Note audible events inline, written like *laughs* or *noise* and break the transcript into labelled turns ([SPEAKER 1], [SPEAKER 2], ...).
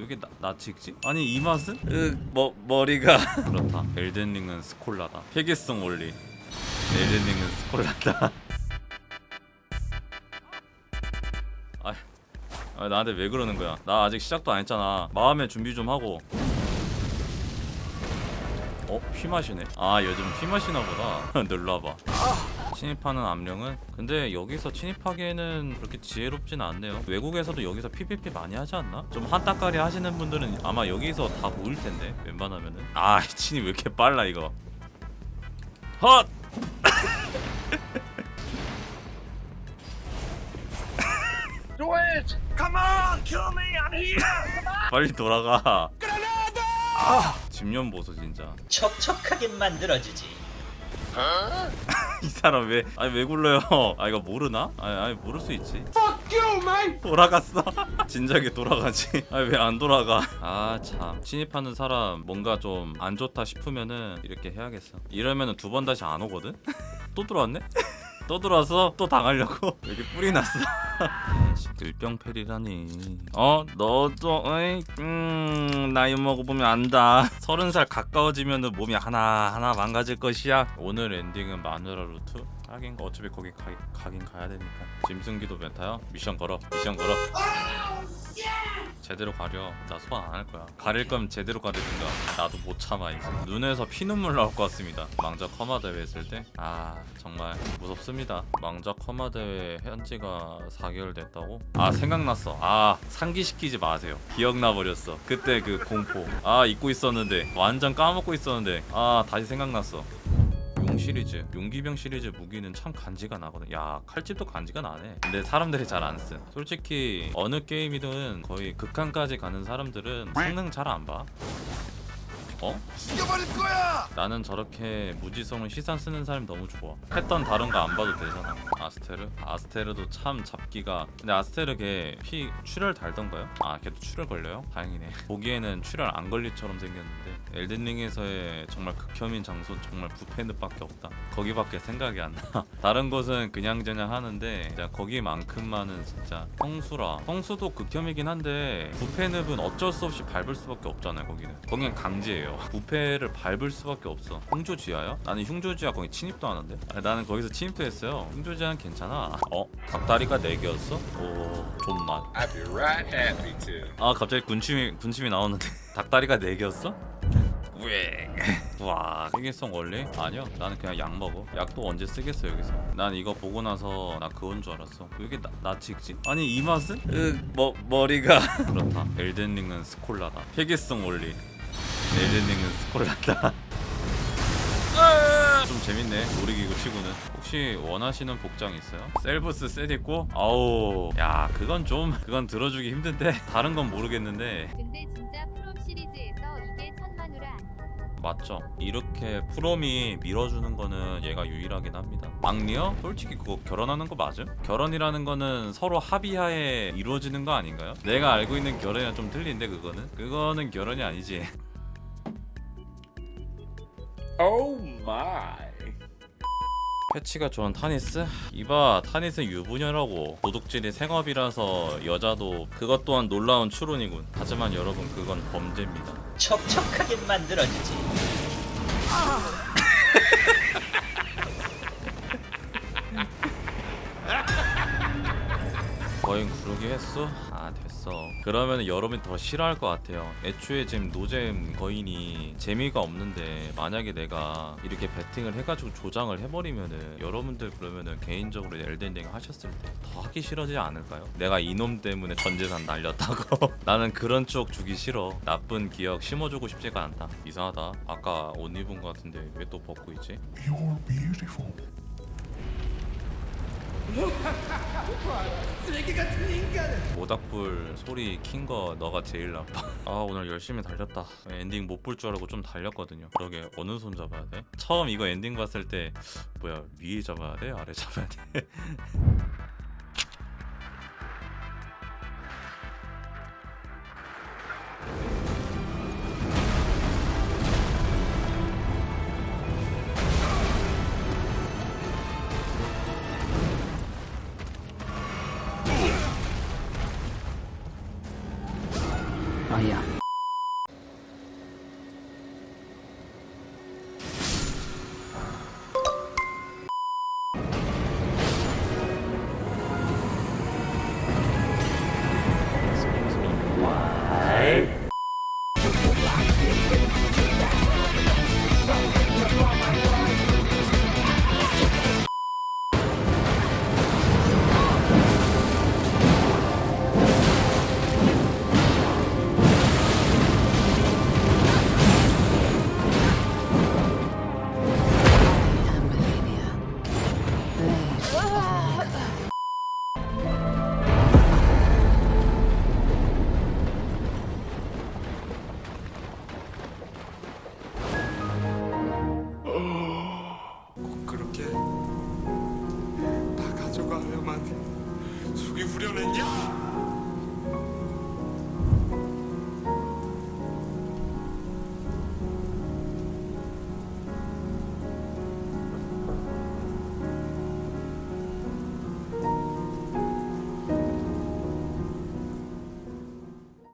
[SPEAKER 1] 왜 이게 나, 나 찍지? 아니 이 맛은? 으, 머, 머리가. *laughs* 그렇다. 엘든링은 스콜라다. 회계성 원리. 엘든링은 스콜라다. *laughs* 아, 아 나한테 왜 그러는 거야? 나 아직 시작도 안 했잖아. 마음의 준비 좀 하고. 어? 피 마시네. 아 요즘 피 마시나 보다. *laughs* 눌러봐 침입하는 암령은 근데 여기서 침입하기에는 그렇게 지혜롭진 않네요 외국에서도 여기서 PVP 많이 하지 않나? 좀 한따까리 하시는 분들은 아마 여기서 다 모일 텐데 웬만하면은 아 침입 왜 이렇게 빨라 이거 헛! *laughs*
[SPEAKER 2] Do it! Come on, kill me! I'm here!
[SPEAKER 1] 빨리 돌아가 집년 보소 진짜
[SPEAKER 3] 촉촉하게 만들어주지. *laughs*
[SPEAKER 1] 이 사람 왜 아니 왜 굴러요? 아 이거 모르나? 아니, 아니 모를 수 있지! 돌아갔어? *laughs* 진작에 돌아가지. *laughs* 아니 왜 안 돌아가? 아 참. 침입하는 사람 뭔가 좀 안 좋다 싶으면은 이렇게 해야겠어. 이러면은 두 번 다시 안 오거든? 또 들어왔네 또 들어와서 또 당하려고? *laughs* 여기 뿌리 났어? *laughs* 들병패리라니. 어? 너도 어이? 음 나이 먹어보면 안다. *laughs* 서른 살 가까워지면 은 몸이 하나 하나 망가질 것이야. 오늘 엔딩은 마누라 루트? 하긴 어차피 거기 가, 가긴 가야 되니까. 짐승기도 메타요? 미션 걸어 미션 걸어 제대로 가려. 나 소환 안 할 거야. 가릴 거면 제대로 가리든가 나도 못 참아 이제. 눈에서 피눈물 나올 것 같습니다. 망작 커마 대회 했을 때? 아 정말 무섭습니다. 망작 커마 대회 현지가 4개월 됐다고? 아 생각났어. 아 상기시키지 마세요. 기억나 버렸어. 그때 그 공포. 아 잊고 있었는데. 완전 까먹고 있었는데. 아 다시 생각났어. 용 시리즈 용기병 시리즈 무기는 참 간지가 나거든. 야 칼집도 간지가 나네. 근데 사람들이 잘 안쓴. 솔직히 어느 게임이든 거의 극한까지 가는 사람들은 성능 잘 안봐. 어?
[SPEAKER 2] 죽여버릴 거야!
[SPEAKER 1] 나는 저렇게 무지성을 시산 쓰는 사람이 너무 좋아. 했던 다른 거 안 봐도 되잖아 아스테르? 아스테르도 참 잡기가 근데 아스테르 걔 피 출혈 달던가요? 아 걔도 출혈 걸려요? 다행이네. *laughs* 보기에는 출혈 안 걸리처럼 생겼는데 엘든링에서의 정말 극혐인 장소 정말 부페늪밖에 없다. 거기밖에 생각이 안나. *laughs* 다른 곳은 그냥저냥 하는데 진짜 거기만큼만은 진짜 성수라. 성수도 극혐이긴 한데 부페늪은 어쩔 수 없이 밟을 수밖에 없잖아요 거기는. 거기는 강제예요. *laughs* 부페를 밟을 수밖에 없어. 흉조지하야? 나는 흉조지하 거기 침입도 하는데 아니, 나는 거기서 침입도 했어요. 흉조지하 는 괜찮아 어? 닭다리가 4개였어? 오 존맛. 아 갑자기 군침이 군침이 나오는데 *laughs* 닭다리가 4개였어? 왜? 와 세계성 원리? 아니요 나는 그냥 약 먹어 약도 언제 쓰겠어 여기서 난 이거 보고 나서 나 그건 줄 알았어 왜 이게 나, 나 찍지? 아니 이 맛은? 으, 머, 머리가 *laughs* 그렇다 엘든링은 스콜라다 회계성 원리 엘든링은 스콜라다 *laughs* 좀 재밌네 놀이기구 치고는 혹시 원하시는 복장 있어요? 셀브스 셋 있고 아우 야 그건 좀 그건 들어주기 힘든데 *laughs* 다른 건 모르겠는데
[SPEAKER 4] 근데 진짜 프롬 시리즈에서 이게 천만우라?
[SPEAKER 1] 맞죠 이렇게 프롬이 밀어주는 거는 얘가 유일하긴 합니다 막리어? 솔직히 그거 결혼하는 거 맞음? 결혼이라는 거는 서로 합의하에 이루어지는 거 아닌가요? 내가 알고 있는 결혼이랑 좀 틀린데 그거는? 그거는 결혼이 아니지 *laughs*
[SPEAKER 2] Oh my.
[SPEAKER 1] 패치가 좋은 타니스? 이봐 타니스 유부녀라고 도둑질이 생업이라서 여자도 그것 또한 놀라운 추론이군 하지만 여러분 그건 범죄입니다
[SPEAKER 3] 촉촉하게 만들어주지.
[SPEAKER 1] 거인 구르기 했어? 아 됐어 그러면 여러분이 더 싫어할 것 같아요 애초에 지금 노잼 거인이 재미가 없는데 만약에 내가 이렇게 배팅을 해가지고 조장을 해버리면은 여러분들 그러면은 개인적으로 엘덴링 하셨을 때 더 하기 싫어지지 않을까요? 내가 이놈 때문에 전 재산 날렸다고 *laughs* 나는 그런 추억 주기 싫어 나쁜 기억 심어주고 싶지가 않다 이상하다 아까 옷 입은 것 같은데 왜 또 벗고 있지?
[SPEAKER 2] You're beautiful. *laughs*
[SPEAKER 1] 모닥불 소리 킨 거 너가 제일 나빠 아 오늘 열심히 달렸다 엔딩 못 볼 줄 알고 좀 달렸거든요 그러게 어느 손 잡아야 돼? 처음 이거 엔딩 봤을 때 뭐야 위에 잡아야 돼? 아래 잡아야 돼? *laughs*
[SPEAKER 5] 아
[SPEAKER 3] i'm not here to